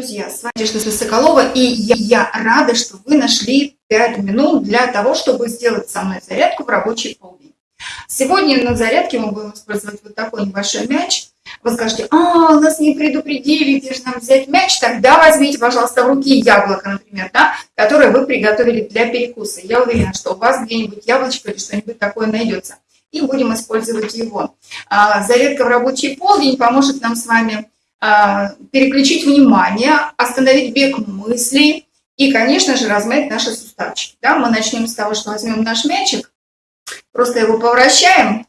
друзья, с вами Надежда Соколова, и я, я рада, что вы нашли 5 минут для того, чтобы сделать со мной зарядку в рабочий полдень. Сегодня на зарядке мы будем использовать вот такой небольшой мяч. Вы скажете, а, нас не предупредили, где же нам взять мяч? Тогда возьмите, пожалуйста, в руки яблоко, например, да, которое вы приготовили для перекуса. Я уверена, что у вас где-нибудь яблочко или что-нибудь такое найдется. И будем использовать его. А, зарядка в рабочий полдень поможет нам с вами переключить внимание, остановить бег мыслей и, конечно же, размять наши суставчики. Да, мы начнем с того, что возьмем наш мячик, просто его повращаем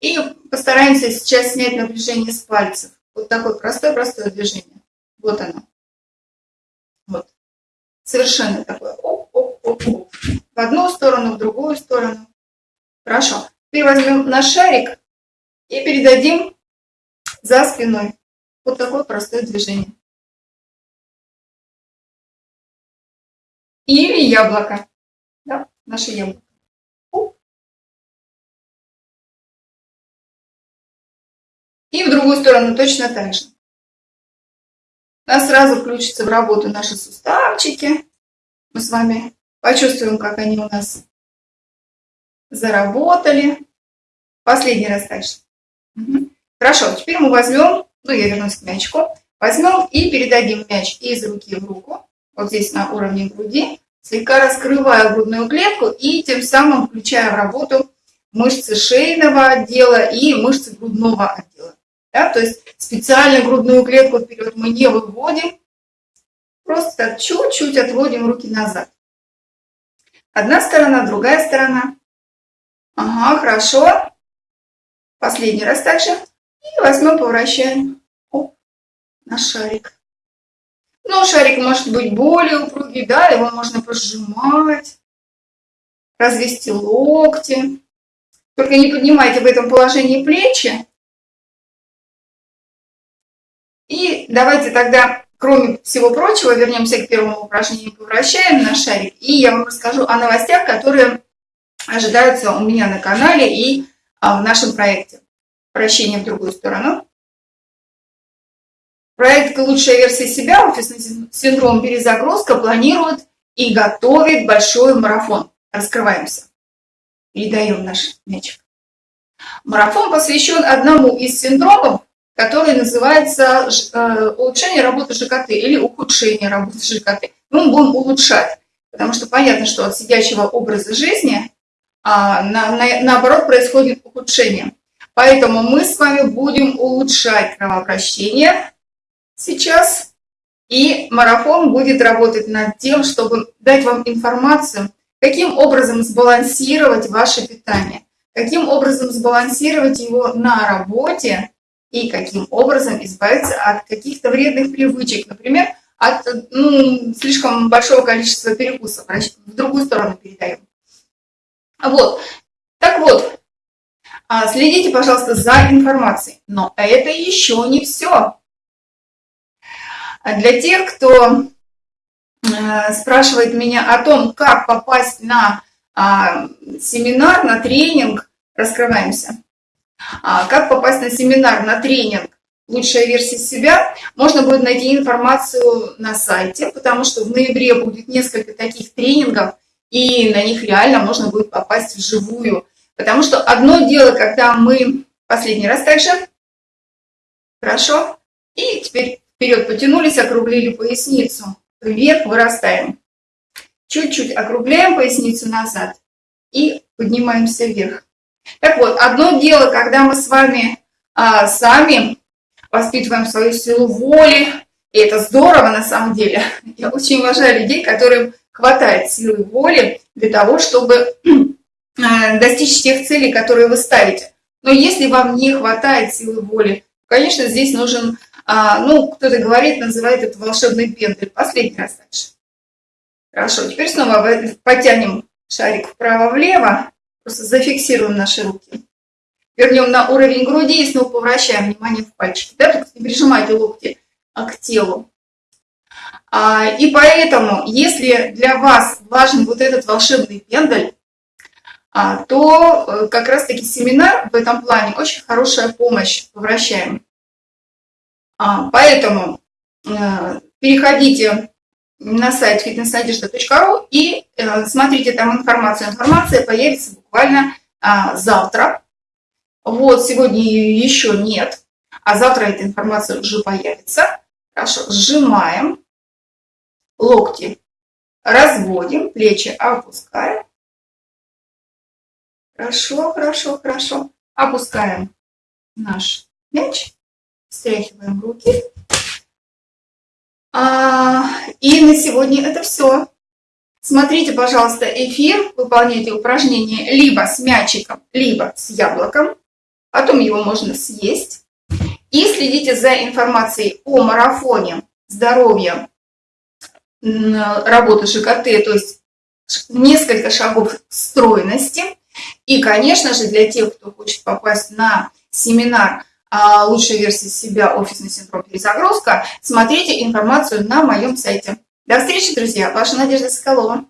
и постараемся сейчас снять напряжение с пальцев. Вот такое простое-простое движение. Вот оно. Вот. Совершенно такое. Оп-оп-оп-оп. В одну сторону, в другую сторону. Хорошо. Теперь возьмем наш шарик и передадим за спиной. Вот такое простое движение. Или яблоко. Да, наше яблоко. И в другую сторону точно так же. У нас сразу включится в работу наши суставчики. Мы с вами почувствуем, как они у нас заработали. Последний раз также. Угу. Хорошо, теперь мы возьмем ну, я вернусь к мячику, возьмем и передадим мяч из руки в руку, вот здесь на уровне груди, слегка раскрывая грудную клетку и тем самым включая в работу мышцы шейного отдела и мышцы грудного отдела. Да? То есть специально грудную клетку вперед мы не выводим, просто чуть-чуть отводим руки назад. Одна сторона, другая сторона. Ага, хорошо. Последний раз также. И возьмем, поворачиваем Оп, на шарик. Но шарик может быть более упругий, да, его можно пожимать, развести локти. Только не поднимайте в этом положении плечи. И давайте тогда, кроме всего прочего, вернемся к первому упражнению, повращаем на шарик. И я вам расскажу о новостях, которые ожидаются у меня на канале и а, в нашем проекте вращение в другую сторону. Проект «Лучшая версия себя. Офисный синдром перезагрузка» планирует и готовит большой марафон. Раскрываемся. Передаем наш мячик. Марафон посвящен одному из синдромов, который называется э, улучшение работы ЖКТ или ухудшение работы ЖКТ. Мы будем улучшать, потому что понятно, что от сидящего образа жизни а, на, на, наоборот происходит ухудшение. Поэтому мы с вами будем улучшать кровообращение сейчас. И марафон будет работать над тем, чтобы дать вам информацию, каким образом сбалансировать ваше питание, каким образом сбалансировать его на работе и каким образом избавиться от каких-то вредных привычек, например, от ну, слишком большого количества перекусов, в другую сторону передаем. Вот. Так вот, а, следите, пожалуйста, за информацией. Но это еще не все. Для тех, кто э, спрашивает меня о том, как попасть на а, семинар, на тренинг, раскрываемся. А, как попасть на семинар, на тренинг «Лучшая версия себя», можно будет найти информацию на сайте, потому что в ноябре будет несколько таких тренингов, и на них реально можно будет попасть вживую. Потому что одно дело, когда мы последний раз также, хорошо, и теперь вперед потянулись, округлили поясницу, вверх вырастаем. Чуть-чуть округляем поясницу назад и поднимаемся вверх. Так вот, одно дело, когда мы с вами а, сами воспитываем свою силу воли, и это здорово на самом деле. Я очень уважаю людей, которым хватает силы воли для того, чтобы Э, достичь тех целей, которые вы ставите. Но если вам не хватает силы воли, конечно, здесь нужен, а, ну, кто-то говорит, называет это волшебный пендель. Последний раз дальше. Хорошо, теперь снова потянем шарик вправо-влево, просто зафиксируем наши руки. Вернем на уровень груди и снова повращаем внимание в пальчики. Да, только не прижимайте локти а, к телу. А, и поэтому, если для вас важен вот этот волшебный пендель, а, то э, как раз-таки семинар в этом плане очень хорошая помощь, вращаем. А, поэтому э, переходите на сайт fitnessnadежда.ру и э, смотрите там информацию. Информация появится буквально а, завтра. Вот, сегодня ее еще нет, а завтра эта информация уже появится. Хорошо, сжимаем, локти разводим, плечи опускаем. Хорошо, хорошо, хорошо. Опускаем наш мяч, встряхиваем руки. А, и на сегодня это все. Смотрите, пожалуйста, эфир, выполняйте упражнения либо с мячиком, либо с яблоком. Потом его можно съесть. И следите за информацией о марафоне здоровья, работы ЖКТ, то есть несколько шагов стройности. И, конечно же, для тех, кто хочет попасть на семинар а, «Лучшая версия себя. Офисный синдром перезагрузка», смотрите информацию на моем сайте. До встречи, друзья! Ваша Надежда Соколова.